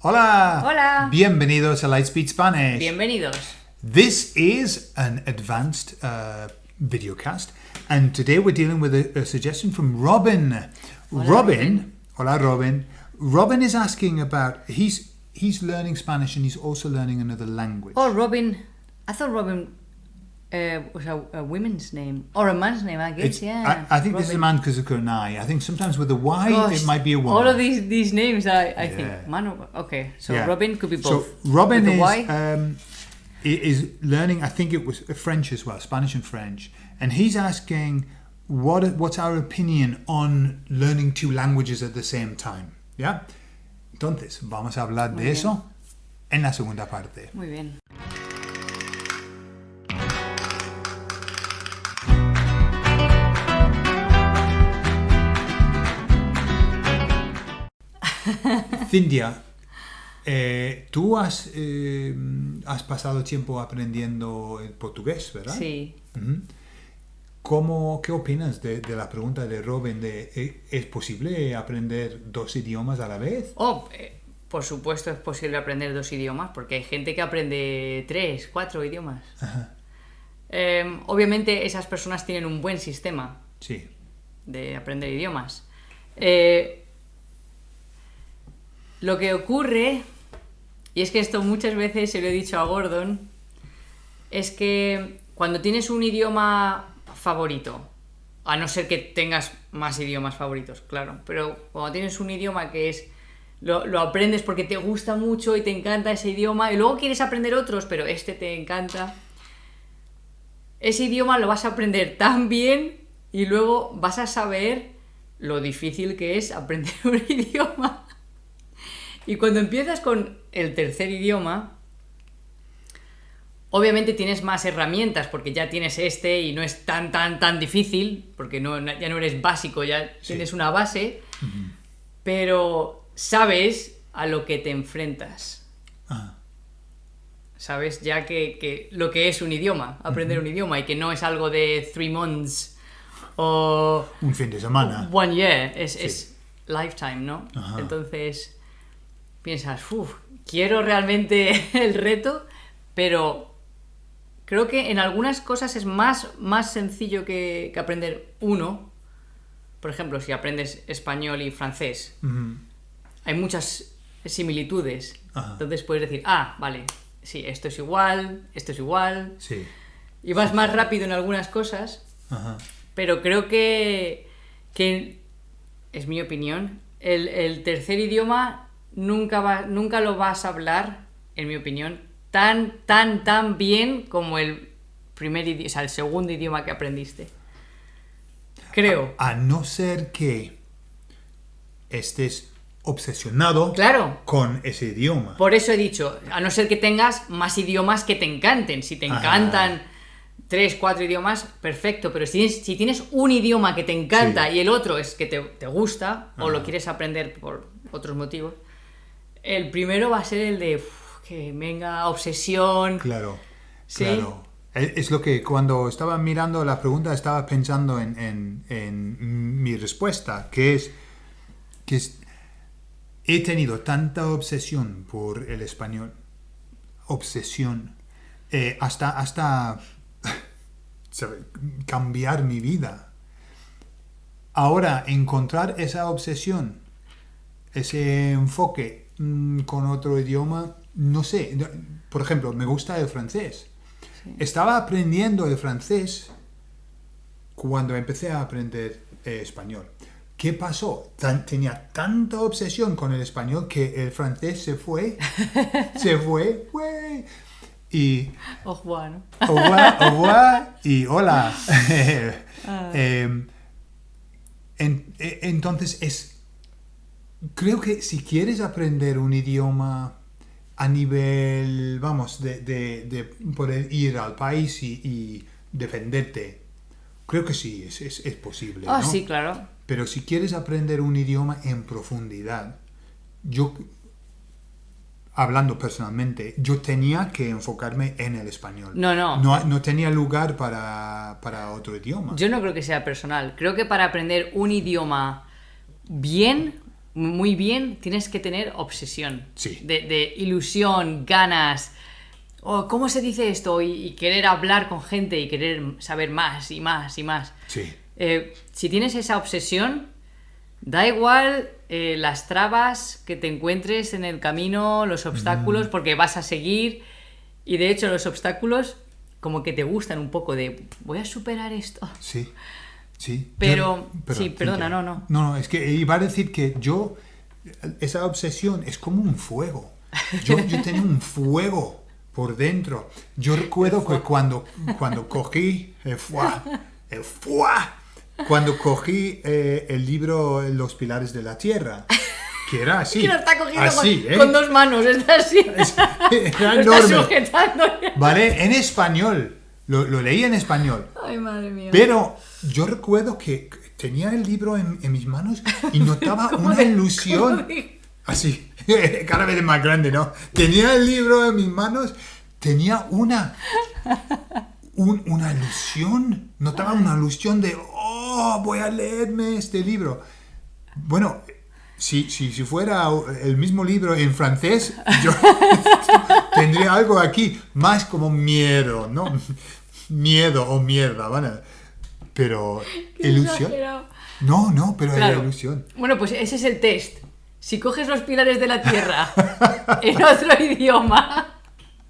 Hola. Hola. Bienvenidos a Lightspeed Spanish. Bienvenidos. This is an advanced uh, videocast, and today we're dealing with a, a suggestion from Robin. Robin, Robin. hola Robin. Robin is asking about he's he's learning Spanish and he's also learning another language. Oh, Robin. I thought Robin uh, was a, a women's name or a man's name. I guess. It's- yeah. I, I think this is a Robin. man because of an I. I think sometimes with a Y Gosh, it might be a woman. All of these these names, I, I Yeah. think. Man, or- okay. So Yeah. Robin could be both. So Robin With is Y? um, is learning. I think it was French as well, Spanish and French, and he's asking what what's our opinion on learning two languages at the same time. Yeah. Entonces vamos a hablar de bien. eso en la segunda parte. Muy bien. Cintia, eh, tú has eh, has pasado tiempo aprendiendo el portugués, ¿verdad? Sí. ¿Cómo, ¿Qué opinas de, de la pregunta de Robin de eh, ¿es posible aprender dos idiomas a la vez? Oh, eh, por supuesto es posible aprender dos idiomas porque hay gente que aprende tres, cuatro idiomas. Eh, obviamente esas personas tienen un buen sistema Sí. de aprender idiomas. Eh, lo que ocurre, y es que esto muchas veces se lo he dicho a Gordon, es que cuando tienes un idioma favorito, a no ser que tengas más idiomas favoritos, claro, pero cuando tienes un idioma que es... Lo, lo aprendes porque te gusta mucho y te encanta ese idioma y luego quieres aprender otros, pero este te encanta. Ese idioma lo vas a aprender tan bien y luego vas a saber lo difícil que es aprender un idioma. Y cuando empiezas con el tercer idioma, obviamente tienes más herramientas porque ya tienes este y no es tan, tan, tan difícil, porque no, ya no eres básico, ya tienes una base, pero sabes a lo que te enfrentas. Ah, ¿Sabes? Ya que, que lo que es un idioma, aprender un idioma y que no es algo de three months o un fin de semana. one year, es, es lifetime, ¿no? Ajá. Entonces piensas, uff, quiero realmente el reto, pero creo que en algunas cosas es más, más sencillo que, que aprender uno. Por ejemplo, si aprendes español y francés, hay muchas similitudes. Ajá. Entonces puedes decir, ah, vale, sí, esto es igual, esto es igual. Sí. Y vas más rápido en algunas cosas, Ajá. pero creo que, que es mi opinión, el, el tercer idioma nunca, va, nunca lo vas a hablar, en mi opinión, tan, tan, tan bien como el primer idioma, o sea, el segundo idioma que aprendiste. Creo. A no ser que estés obsesionado Claro. con ese idioma. Por eso he dicho, a no ser que tengas más idiomas que te encanten. Si te Ajá. encantan tres, cuatro idiomas, perfecto. Pero si tienes, si tienes un idioma que te encanta Sí. y el otro es que te, te gusta o lo Ajá. quieres aprender por otros motivos, el primero va a ser el de uf, que venga obsesión. Claro, Sí. claro. Es es lo que cuando estaba mirando la pregunta estaba pensando en, en- en mi respuesta, que es que es- he tenido tanta obsesión por el español, obsesión, eh, hasta, hasta cambiar mi vida. Ahora, encontrar esa obsesión, ese enfoque mm, con otro idioma, no sé. no- Por ejemplo, me gusta el francés. Estaba aprendiendo el francés cuando empecé a aprender eh, español. ¿Qué pasó? Tan- tenía tanta obsesión con el español que el francés se fue, se fue. Y Oh, bueno. au revoir, au revoir y hola. Em, en- e- entonces es, creo que si quieres aprender un idioma a nivel, vamos, de, de- de poder ir al país y, y defenderte, creo que sí, es, es- es posible. Ah, ¿no? sí, claro. Pero si quieres aprender un idioma en profundidad, yo, hablando personalmente, yo tenía que enfocarme en el español. No, no. No, no tenía lugar para, para otro idioma. Yo no creo que sea personal. Creo que para aprender un idioma bien, muy bien, tienes que tener obsesión. Sí. De, de ilusión, ganas. O, ¿Cómo se dice esto? Y, y querer hablar con gente y querer saber más y más y más. Sí. Eh, si tienes esa obsesión, da igual eh, las trabas que te encuentres en el camino, los obstáculos, porque vas a seguir. Y de hecho, los obstáculos como que te gustan un poco de voy a superar esto. Sí, sí. Pero- Yo- sí, perdona, no, no. No, no, es que iba a decir que yo, esa obsesión es como un fuego. Yo, yo tenía un fuego por dentro. Yo recuerdo que cuando, cuando cogí el fuá, el fuá, cuando cogí eh, el libro Los Pilares de la Tierra, que era así. Que lo está cogiendo así, con, ¿eh? con dos manos, está así. Era lo está enorme. sujetando. ¿Vale? En español. Lo, lo leí en español. Ay, madre mía. Pero yo recuerdo que tenía el libro en, en mis manos y notaba ¿Cómo una de- ilusión. de- Así, cada vez más grande, ¿no? Tenía el libro en mis manos, tenía una. un- una ilusión. Notaba una ilusión de, oh, voy a leerme este libro. Bueno, si, si, si fuera el mismo libro en francés, yo tendría algo aquí más como miedo, ¿no? Miedo o mierda, ¿vale? Pero ilusión. No, no, pero era ilusión. Bueno, pues ese es el test. Si coges los pilares de la Tierra en otro idioma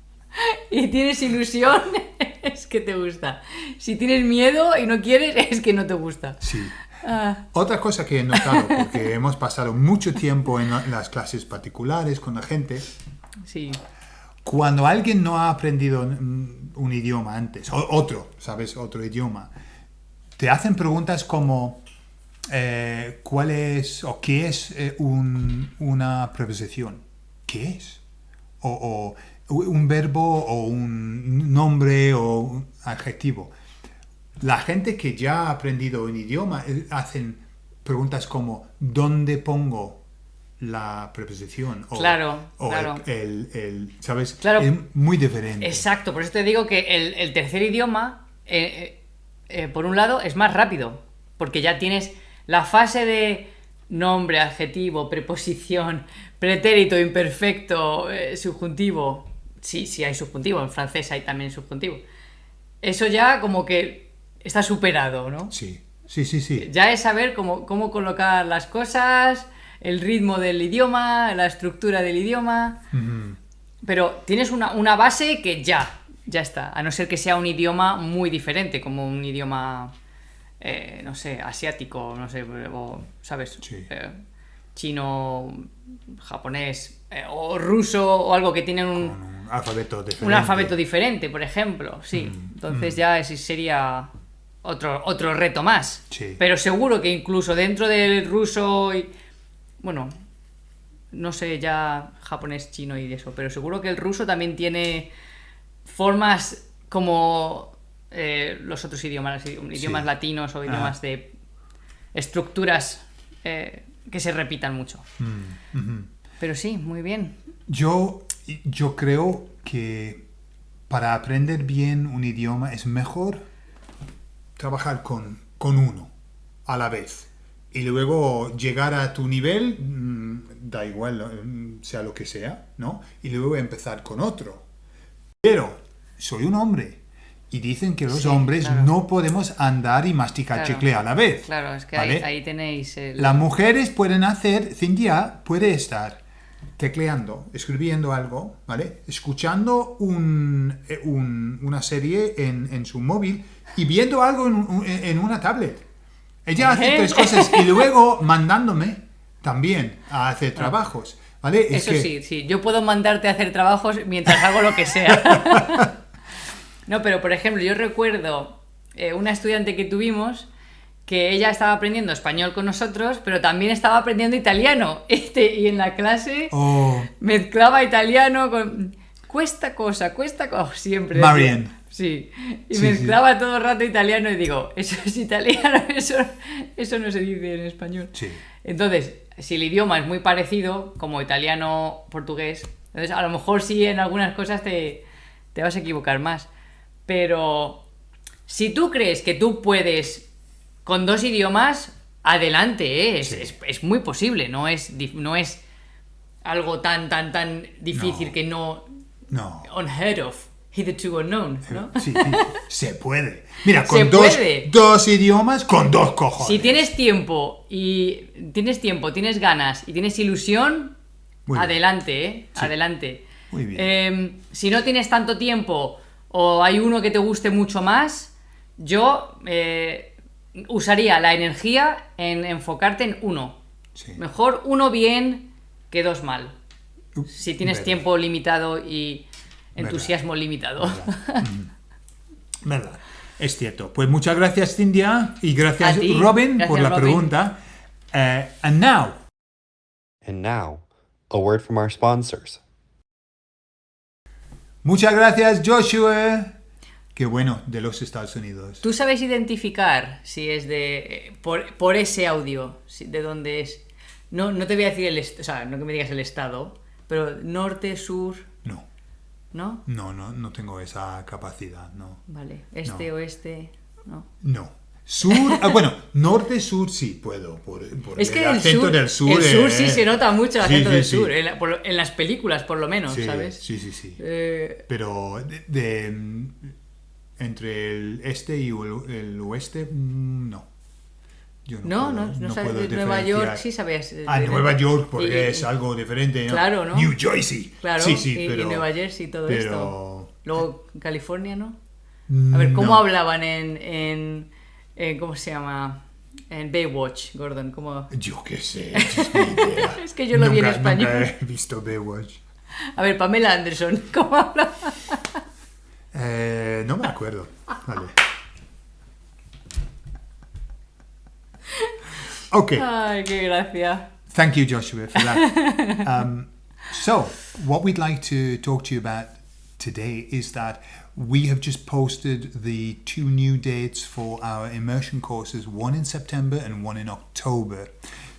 y tienes ilusión, es que te gusta. Si tienes miedo y no quieres, es que no te gusta. Sí. Ah, Otra cosa que he notado, porque hemos pasado mucho tiempo en la- las clases particulares con la gente, sí. cuando alguien no ha aprendido un idioma antes, otro, ¿sabes? Otro idioma, te hacen preguntas como, eh, ¿cuál es o qué es eh, un- una preposición? ¿Qué es? O, o un verbo o un nombre o un adjetivo. La gente que ya ha aprendido un idioma eh, hacen preguntas como ¿dónde pongo la preposición? O, Claro, o claro. El, el- el- ¿sabes? Claro. Es muy diferente. Exacto, por eso te digo que el, el tercer idioma, eh, eh, por un lado, es más rápido, porque ya tienes la fase de nombre, adjetivo, preposición, pretérito, imperfecto, eh, subjuntivo. Sí, sí hay subjuntivo, en francés hay también subjuntivo. Eso ya como que está superado, ¿no? Sí, sí, sí, sí. Ya es saber cómo, cómo colocar las cosas, el ritmo del idioma, la estructura del idioma. Pero tienes una, una base que ya, ya está. A no ser que sea un idioma muy diferente, como un idioma, eh, no sé, asiático, no sé, o, ¿sabes? Sí. Eh, chino, japonés, eh, o ruso, o algo que tienen un, alfabeto diferente. un alfabeto diferente, por ejemplo. Sí. Mm, Entonces ya ese sería otro, otro reto más. Sí. Pero seguro que incluso dentro del ruso y. Bueno, no sé ya japonés, chino y eso, pero seguro que el ruso también tiene formas como eh, los otros idiomas, idiomas Sí. latinos o idiomas Ah. de estructuras eh, que se repitan mucho. Mm. Pero sí, muy bien. Yo, yo creo que para aprender bien un idioma es mejor trabajar con, con uno a la vez. Y luego llegar a tu nivel, mm, da igual, mm, sea lo que sea, ¿no? Y luego empezar con otro. Pero soy un hombre. Y dicen que los Sí, hombres claro. no podemos andar y masticar Claro. chicle a la vez. Claro, es que ¿vale? ahí, ahí tenéis el... Las mujeres pueden hacer, Cintia puede estar tecleando, escribiendo algo, ¿vale? Escuchando un- eh, un- una serie en, en su móvil y viendo algo en, en una tablet. Ella hace ¿Eh? tres cosas y luego mandándome también a hacer trabajos, ¿vale? Es Eso que- sí, sí. Yo puedo mandarte a hacer trabajos mientras hago lo que sea. no, pero por ejemplo, yo recuerdo eh, una estudiante que tuvimos que ella estaba aprendiendo español con nosotros, pero también estaba aprendiendo italiano. Este, y en la clase Oh, mezclaba italiano con... Cuesta cosa, cuesta cosa, siempre. decía. Marian. Sí, y Sí, mezclaba todo el rato italiano y digo, eso es italiano, eso, eso no se dice en español. sí. Entonces, si el idioma es muy parecido, como italiano, portugués, entonces a lo mejor sí en algunas cosas te, te vas a equivocar más. Pero si tú crees que tú puedes con dos idiomas, adelante, ¿eh? es, Sí. es- es muy posible, no es, no es algo tan, tan, tan difícil No. que no... No. Unheard of, hitherto unknown, ¿no? Sí, sí, se puede. Mira, con Se dos, puede. dos idiomas, con dos cojones. Si tienes tiempo y tienes tiempo, tienes ganas y tienes ilusión, adelante, ¿eh? Adelante. Muy bien. Eh, si no tienes tanto tiempo o hay uno que te guste mucho más, yo eh, usaría la energía en enfocarte en uno. Sí. Mejor uno bien que dos mal. Uh, Si tienes verdad, tiempo limitado y entusiasmo limitado. verdad. Mm. Verdad. Es cierto. Pues muchas gracias, Cintia, y gracias, ti. Robin, por la Robin. pregunta. Eh, and now, And now, a word from our sponsors. Muchas gracias, Joshua. Qué bueno, de los Estados Unidos. ¿Tú sabes identificar si es de. por, por ese audio, si- de dónde es? No, no te voy a decir el. O sea, no que me digas el estado, pero norte, sur, No, ¿no? no, no, no tengo esa capacidad, no. Vale. Este, No. oeste, ¿no? No. Sur, ah, bueno, norte, sur sí puedo, por, por Es el que el acento sur, del sur. el sur eh, sí se nota mucho el sí, acento sí, del sí. sur, en, la- por lo- en las películas por lo menos, ¿sabes? sí, sí, sí. Eh, Pero de, de, mm, entre el este y el, el oeste, mm, no. Yo no, puedo- no, no, sabes Nueva. York, sí sabes. eh, Ah, Nueva York, porque y- es algo diferente, ¿no? Claro, ¿no? New Jersey. Claro, sí, sí, y, Nueva Jersey y todo pero- esto. Luego California, ¿no? A ver, ¿cómo no. hablaban en, en, en- ¿Cómo se llama? En Baywatch, Gordon. ¿cómo? Yo qué sé, es mi idea. Es que yo lo vi en español. Nunca he visto Baywatch. A ver, Pamela Anderson, ¿cómo habla? Eh, no me acuerdo. Vale. Ok. Ay, qué gracia. Thank you, Joshua, for that. um, so, what we'd like to talk to you about today is that we have just posted the two new dates for our immersion courses, one in September and one in October.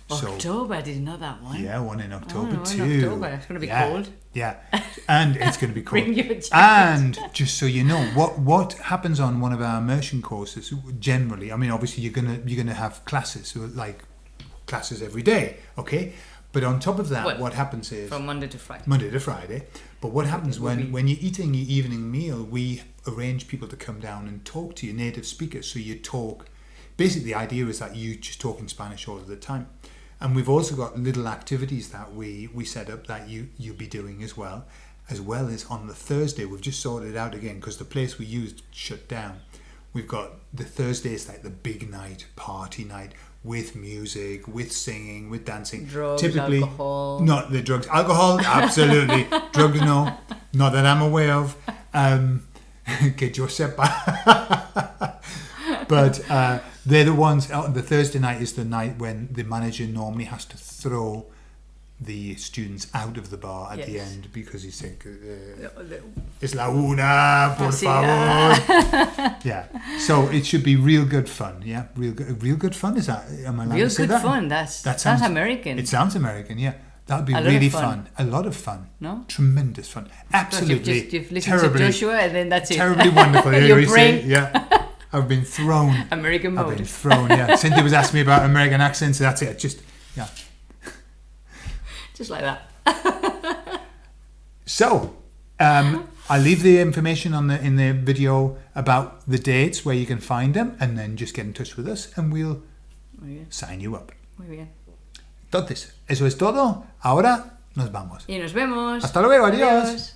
So, October, I didn't know that one. yeah, one in oh, October Oh, in too. October. It's gonna be Yeah, cold. Yeah, and it's going to be cold. Bring your jacket. and just so you know, what what happens on one of our immersion courses generally? I mean, obviously you're gonna you're gonna have classes like classes every day, okay? But on top of that, Well, what happens is From Monday to Friday. Monday to Friday. But what happens when, be- when you're eating your evening meal, we arrange people to come down and talk to your native speakers. So you talk. Basically, the idea is that you just talk in Spanish all of the time. And we've also got little activities that we, we set up that you, you'll be doing as well. As well as on the Thursday, we've just sorted out again because the place we used shut down. We've got the Thursday is like the big night, party night with music, with singing, with dancing. Drugs, Typically, alcohol. not the drugs. Alcohol, absolutely. drugs, no. Not that I'm aware of. Um, que yo sepa. but uh, they're the ones. Uh, the Thursday night is the night when the manager normally has to throw the students out of the bar at the end because he's saying, uh, es la una, por favor. yeah. So it should be real good fun. Yeah, real good. Real good fun. Is that? Am I allowed Real to say good that? fun. That's That sounds, American. It sounds American, yeah. That'd be really fun. fun. A lot of fun. No? Tremendous fun. Absolutely. You've, just, you've listened terribly, to Joshua and then that's it. terribly wonderful. Yeah, Your you brain, yeah. I've been thrown. American mode. I've been thrown, yeah. Cynthia was asking me about American accents, so that's it. Just, yeah. Just like that. So, um, I'll leave the information on the in the video about the dates where you can find them, and then just get in touch with us, and we'll sign you up. muy bien. Entonces, eso es todo. Ahora nos vamos. Y nos vemos. Hasta luego, adiós.